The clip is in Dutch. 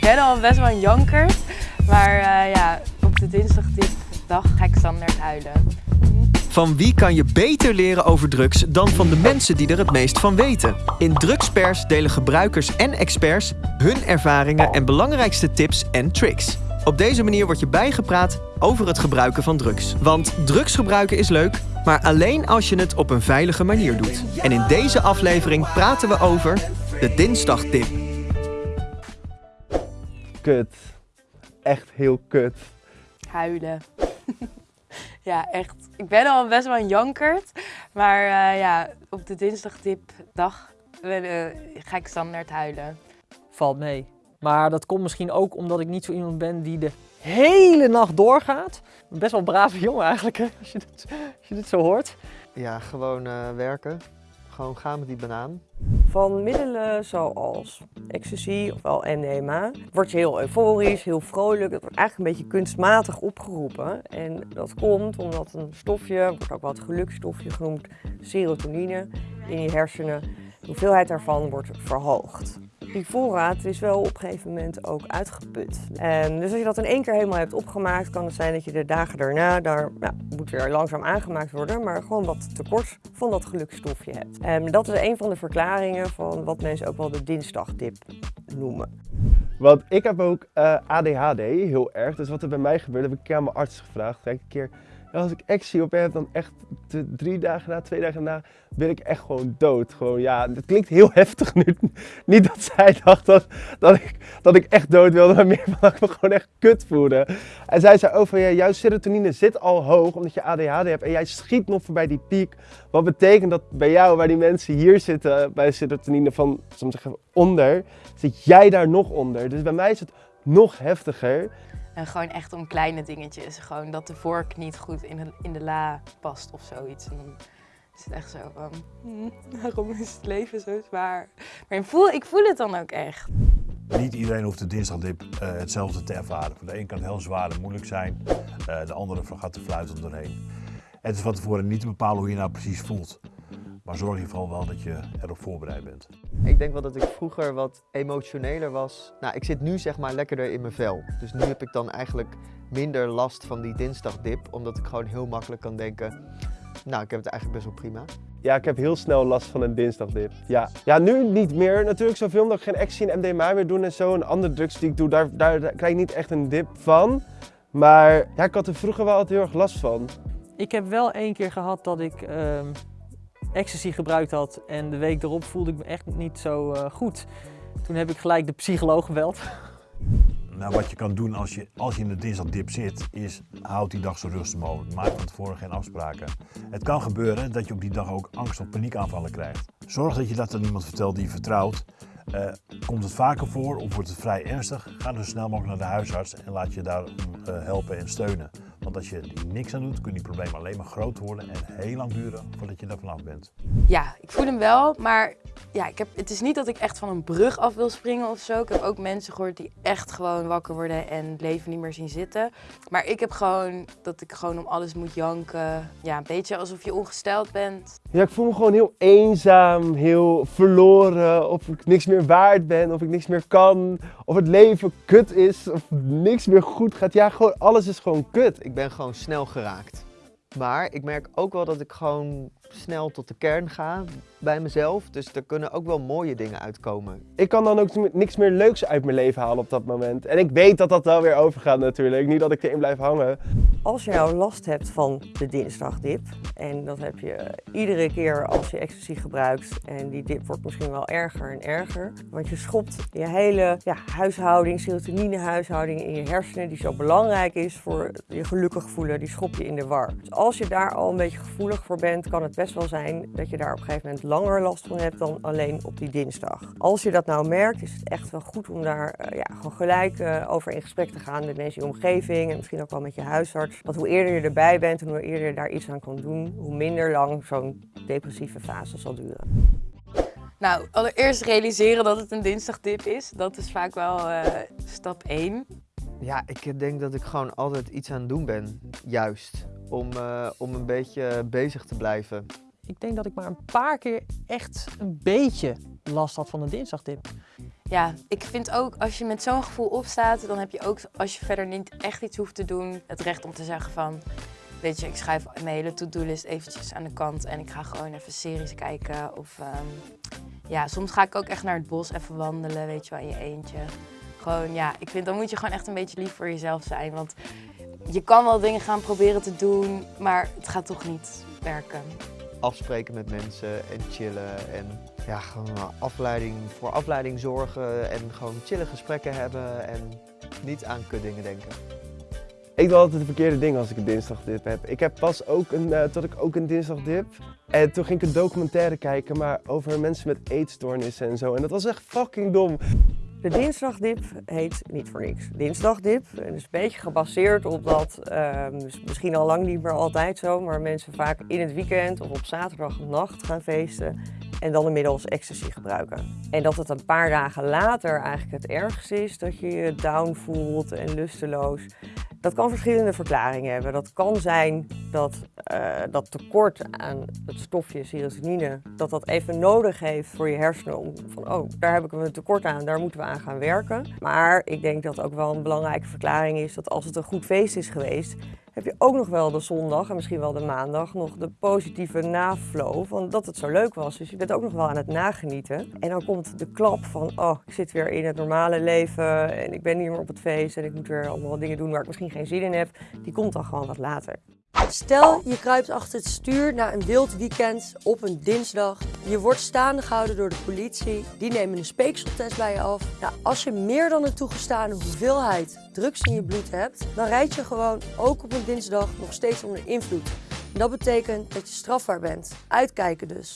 ik ben al best wel een jankert, maar uh, ja, op de dinsdagdag ga ik standaard huilen. Van wie kan je beter leren over drugs dan van de mensen die er het meest van weten? In Drugspers delen gebruikers en experts hun ervaringen en belangrijkste tips en tricks. Op deze manier word je bijgepraat over het gebruiken van drugs. Want drugs gebruiken is leuk, maar alleen als je het op een veilige manier doet. En in deze aflevering praten we over de dinsdagtip. Kut. Echt heel kut. Huilen. ja, echt. Ik ben al best wel een jankert. Maar uh, ja, op de dinsdagtipdag uh, ga ik standaard huilen. Valt mee. Maar dat komt misschien ook omdat ik niet zo iemand ben die de hele nacht doorgaat. Best wel een brave jongen eigenlijk, hè? Als, je dit, als je dit zo hoort. Ja, gewoon uh, werken. Gewoon gaan met die banaan. Van middelen zoals ecstasy of wel NMA word je heel euforisch, heel vrolijk. Het wordt eigenlijk een beetje kunstmatig opgeroepen. En dat komt omdat een stofje, wordt ook wel het gelukstofje genoemd, serotonine, in je hersenen, de hoeveelheid daarvan wordt verhoogd die voorraad is wel op een gegeven moment ook uitgeput. En dus als je dat in één keer helemaal hebt opgemaakt, kan het zijn dat je de dagen daarna, daar ja, moet weer langzaam aangemaakt worden, maar gewoon wat tekort van dat gelukstofje hebt. En dat is een van de verklaringen van wat mensen ook wel de dinsdagdip noemen. Want ik heb ook eh, ADHD, heel erg. Dus wat er bij mij gebeurt, heb ik aan mijn arts gevraagd. Kijk, een keer als ik actie op heb, dan echt drie dagen na, twee dagen na, ben ik echt gewoon dood. Gewoon, ja, het klinkt heel heftig nu. Niet dat zij dacht dat, dat, ik, dat ik echt dood wilde, maar meer dat ik me gewoon echt kut voelde. En zij zei over, ja, jouw serotonine zit al hoog omdat je ADHD hebt en jij schiet nog voorbij die piek. Wat betekent dat bij jou, waar die mensen hier zitten, bij serotonine van, soms zeggen onder, zit jij daar nog onder. Dus bij mij is het nog heftiger. En gewoon echt om kleine dingetjes. Gewoon dat de vork niet goed in de, in de la past of zoiets. En dan is het echt zo van, hm, waarom is het leven zo zwaar? Maar ik voel, ik voel het dan ook echt. Niet iedereen hoeft de dinsdagdip uh, hetzelfde te ervaren. Voor de een kan het heel zwaar en moeilijk zijn. Uh, de andere gaat de fluit doorheen. Het is van tevoren niet te bepalen hoe je nou precies voelt. Maar zorg in ieder geval wel dat je erop voorbereid bent. Ik denk wel dat ik vroeger wat emotioneler was. Nou, ik zit nu zeg maar lekkerder in mijn vel. Dus nu heb ik dan eigenlijk minder last van die dinsdagdip. Omdat ik gewoon heel makkelijk kan denken, nou, ik heb het eigenlijk best wel prima. Ja, ik heb heel snel last van een dinsdagdip. Ja, ja nu niet meer. Natuurlijk zoveel omdat ik geen actie en MDMA meer doe en zo. En andere drugs die ik doe, daar, daar, krijg ik niet echt een dip van. Maar ja, ik had er vroeger wel altijd heel erg last van. Ik heb wel één keer gehad dat ik... Uh ecstasy gebruikt had en de week erop voelde ik me echt niet zo uh, goed. Toen heb ik gelijk de psycholoog gebeld. Nou, wat je kan doen als je, als je in de dinsdagdip zit, is houd die dag zo rustig mogelijk. Maak van tevoren geen afspraken. Het kan gebeuren dat je op die dag ook angst of paniekaanvallen krijgt. Zorg dat je dat aan iemand vertelt die je vertrouwt. Uh, komt het vaker voor of wordt het vrij ernstig, ga dan zo snel mogelijk naar de huisarts en laat je daarom uh, helpen en steunen. Want als je er niks aan doet, kunnen die problemen alleen maar groot worden en heel lang duren voordat je er vanaf bent. Ja, ik voel hem wel, maar ja, ik heb, het is niet dat ik echt van een brug af wil springen of zo. Ik heb ook mensen gehoord die echt gewoon wakker worden en het leven niet meer zien zitten. Maar ik heb gewoon dat ik gewoon om alles moet janken. Ja, een beetje alsof je ongesteld bent. Ja, ik voel me gewoon heel eenzaam, heel verloren. Of ik niks meer waard ben, of ik niks meer kan. Of het leven kut is, of niks meer goed gaat. Ja, gewoon alles is gewoon kut. Ik ben gewoon snel geraakt. Maar ik merk ook wel dat ik gewoon snel tot de kern ga bij mezelf. Dus er kunnen ook wel mooie dingen uitkomen. Ik kan dan ook niks meer leuks uit mijn leven halen op dat moment. En ik weet dat dat wel weer overgaat natuurlijk. Niet dat ik erin blijf hangen. Als je nou last hebt van de dinsdagdip, en dat heb je iedere keer als je ecstasy gebruikt, en die dip wordt misschien wel erger en erger, want je schopt je hele ja, huishouding, serotoninehuishouding in je hersenen, die zo belangrijk is voor je gelukkig voelen, die schop je in de war. Dus als je daar al een beetje gevoelig voor bent, kan het best wel zijn dat je daar op een gegeven moment langer last van hebt dan alleen op die dinsdag. Als je dat nou merkt, is het echt wel goed om daar uh, ja, gewoon gelijk uh, over in gesprek te gaan met mensen in je omgeving en misschien ook wel met je huisarts. Want hoe eerder je erbij bent en hoe eerder je daar iets aan kan doen, hoe minder lang zo'n depressieve fase zal duren. Nou, allereerst realiseren dat het een dinsdagdip is. Dat is vaak wel uh, stap 1. Ja, ik denk dat ik gewoon altijd iets aan het doen ben, juist. Om, uh, om een beetje bezig te blijven. Ik denk dat ik maar een paar keer echt een beetje last had van een dinsdagdip. Ja, ik vind ook als je met zo'n gevoel opstaat, dan heb je ook, als je verder niet echt iets hoeft te doen, het recht om te zeggen van, weet je, ik schrijf mijn hele to-do-list eventjes aan de kant en ik ga gewoon even series kijken. Of ehm, ja, soms ga ik ook echt naar het bos even wandelen, weet je wel, in je eentje. Gewoon, ja, ik vind dan moet je gewoon echt een beetje lief voor jezelf zijn, want je kan wel dingen gaan proberen te doen, maar het gaat toch niet werken. Afspreken met mensen en chillen en ja, gewoon afleiding, voor afleiding zorgen en gewoon chille gesprekken hebben en niet aan kutdingen denken. Ik doe altijd de verkeerde dingen als ik een dinsdagdip heb. Ik heb pas ook een, uh, tot ik ook een dinsdagdip. En toen ging ik een documentaire kijken, maar over mensen met eetstoornissen en zo. En dat was echt fucking dom. De dinsdagdip heet niet voor niks dinsdagdip. En is een beetje gebaseerd op dat, uh, misschien al lang niet meer altijd zo, maar mensen vaak in het weekend of op zaterdagnacht gaan feesten en dan inmiddels ecstasy gebruiken. En dat het een paar dagen later eigenlijk het ergste is, dat je je down voelt en lusteloos. Dat kan verschillende verklaringen hebben. Dat kan zijn dat uh, dat tekort aan het stofje serotonine, dat dat even nodig heeft voor je hersenen om van oh, daar heb ik een tekort aan, daar moeten we aan gaan werken. Maar ik denk dat ook wel een belangrijke verklaring is dat als het een goed feest is geweest, heb je ook nog wel de zondag en misschien wel de maandag nog de positieve naflow van dat het zo leuk was. Dus je bent ook nog wel aan het nagenieten. En dan komt de klap van, oh, ik zit weer in het normale leven en ik ben niet meer op het feest en ik moet weer allemaal dingen doen waar ik misschien geen zin in heb. Die komt dan gewoon wat later. Stel, je kruipt achter het stuur na een wild weekend op een dinsdag. Je wordt staande gehouden door de politie. Die nemen een speekseltest bij je af. Nou, als je meer dan een toegestane hoeveelheid drugs in je bloed hebt, dan rijd je gewoon ook op een dinsdag nog steeds onder invloed. Dat betekent dat je strafbaar bent. Uitkijken dus.